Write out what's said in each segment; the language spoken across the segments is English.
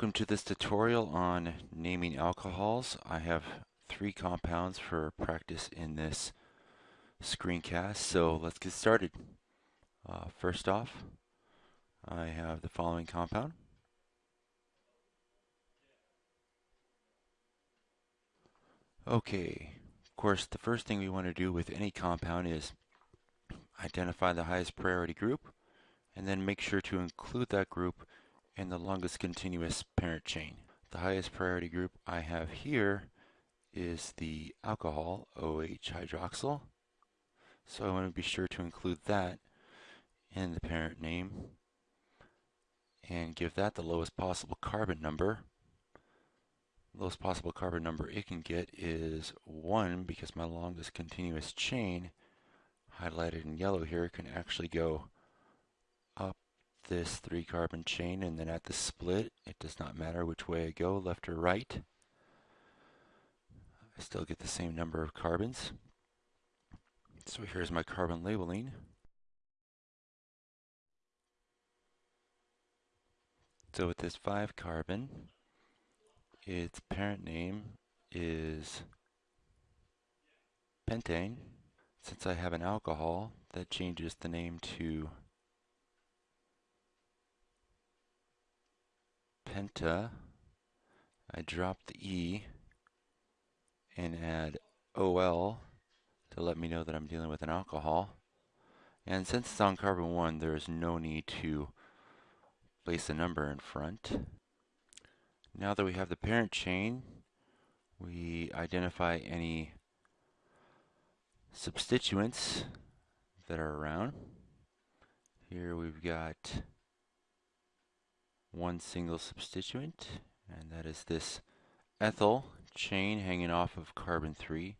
Welcome to this tutorial on naming alcohols. I have three compounds for practice in this screencast, so let's get started. Uh, first off, I have the following compound. Okay, of course the first thing we want to do with any compound is identify the highest priority group and then make sure to include that group and the longest continuous parent chain. The highest priority group I have here is the alcohol, OH hydroxyl. So I want to be sure to include that in the parent name and give that the lowest possible carbon number. Lowest possible carbon number it can get is 1 because my longest continuous chain highlighted in yellow here can actually go this three carbon chain and then at the split it does not matter which way I go left or right I still get the same number of carbons. So here's my carbon labeling. So with this 5 carbon its parent name is pentane. Since I have an alcohol that changes the name to penta, I drop the E and add OL to let me know that I'm dealing with an alcohol. And since it's on carbon 1, there is no need to place a number in front. Now that we have the parent chain, we identify any substituents that are around. Here we've got one single substituent, and that is this ethyl chain hanging off of carbon 3.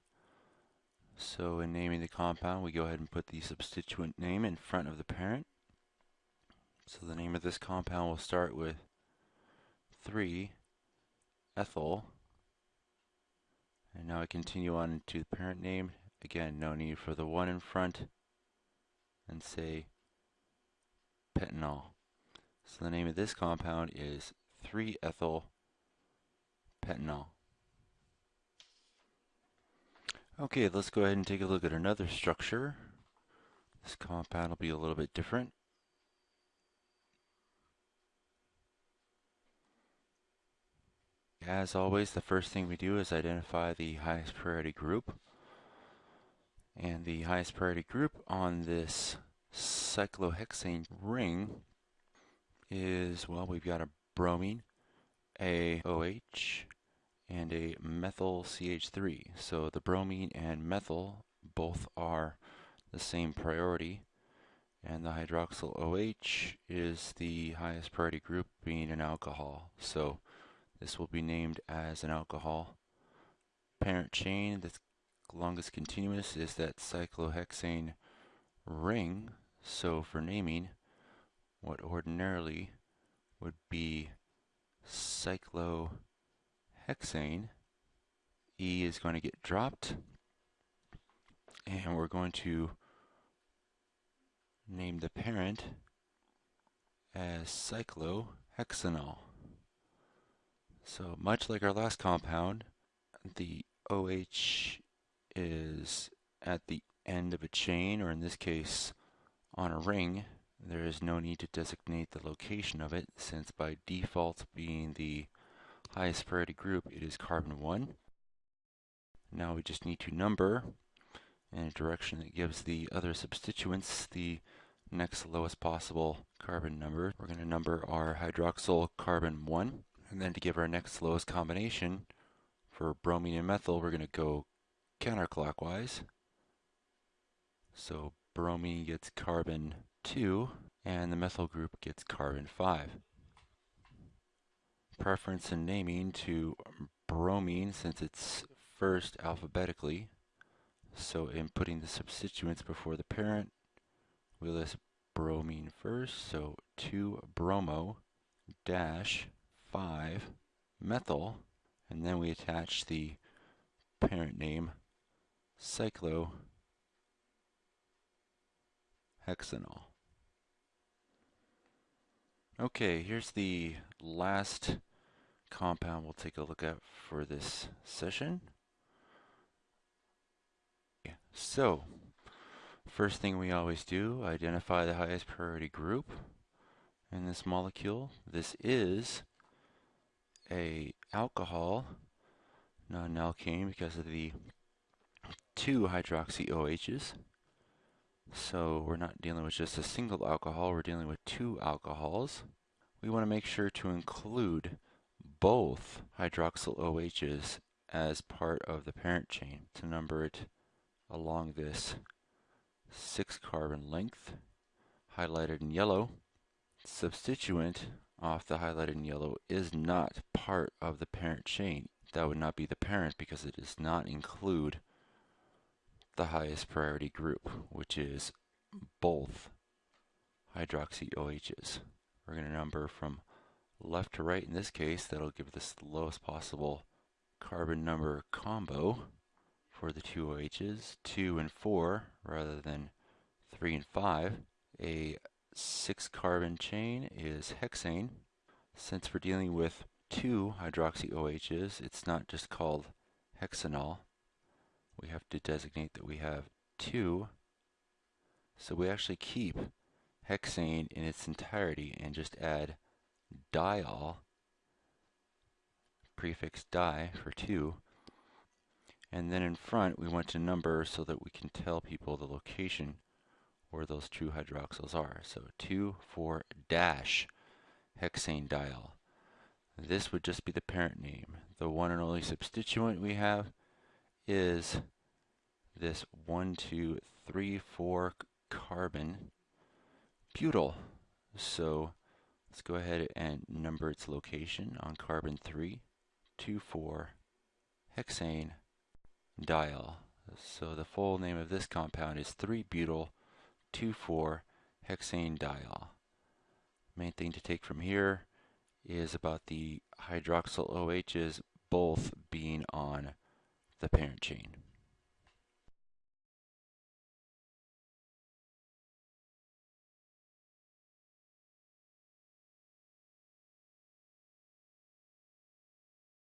So in naming the compound, we go ahead and put the substituent name in front of the parent. So the name of this compound will start with 3 ethyl. And now I continue on to the parent name. Again, no need for the 1 in front. And say pentanol. So the name of this compound is 3-ethyl pentanol. Okay, let's go ahead and take a look at another structure. This compound will be a little bit different. As always, the first thing we do is identify the highest priority group. And the highest priority group on this cyclohexane ring is, well, we've got a bromine, a OH, and a methyl CH3. So the bromine and methyl both are the same priority and the hydroxyl OH is the highest priority group being an alcohol. So this will be named as an alcohol. Parent chain that's longest continuous is that cyclohexane ring. So for naming, what ordinarily would be cyclohexane. E is going to get dropped and we're going to name the parent as cyclohexanol. So much like our last compound, the OH is at the end of a chain, or in this case on a ring, there is no need to designate the location of it since by default being the highest priority group it is carbon 1. Now we just need to number in a direction that gives the other substituents the next lowest possible carbon number. We're going to number our hydroxyl carbon 1 and then to give our next lowest combination for bromine and methyl we're going to go counterclockwise. So bromine gets carbon 2 and the methyl group gets carbon 5. Preference in naming to bromine since it's first alphabetically. So in putting the substituents before the parent, we list bromine first. So 2 bromo dash 5 methyl and then we attach the parent name cyclohexanol. Okay, here's the last compound we'll take a look at for this session. So, first thing we always do, identify the highest priority group in this molecule. This is a alcohol, not an alkane because of the two hydroxy OHs. So we're not dealing with just a single alcohol, we're dealing with two alcohols. We want to make sure to include both hydroxyl OHs as part of the parent chain to number it along this six carbon length highlighted in yellow. Substituent off the highlighted in yellow is not part of the parent chain. That would not be the parent because it does not include the highest priority group, which is both hydroxy OHs. We're going to number from left to right in this case. That'll give us the lowest possible carbon number combo for the two OHs, 2 and 4 rather than 3 and 5. A 6 carbon chain is hexane. Since we're dealing with two hydroxy OHs, it's not just called hexanol. Have to designate that we have two. So we actually keep hexane in its entirety and just add diol, prefix di for 2. And then in front we want to number so that we can tell people the location where those two hydroxyls are. So 2, 4, dash hexane diol. This would just be the parent name. The one and only substituent we have is this 1, 2, 3, 4 carbon butyl. So let's go ahead and number its location on carbon 3, 2, 4, hexane, diol. So the full name of this compound is 3-butyl 2,4-hexane diol. Main thing to take from here is about the hydroxyl OHs both being on the parent chain.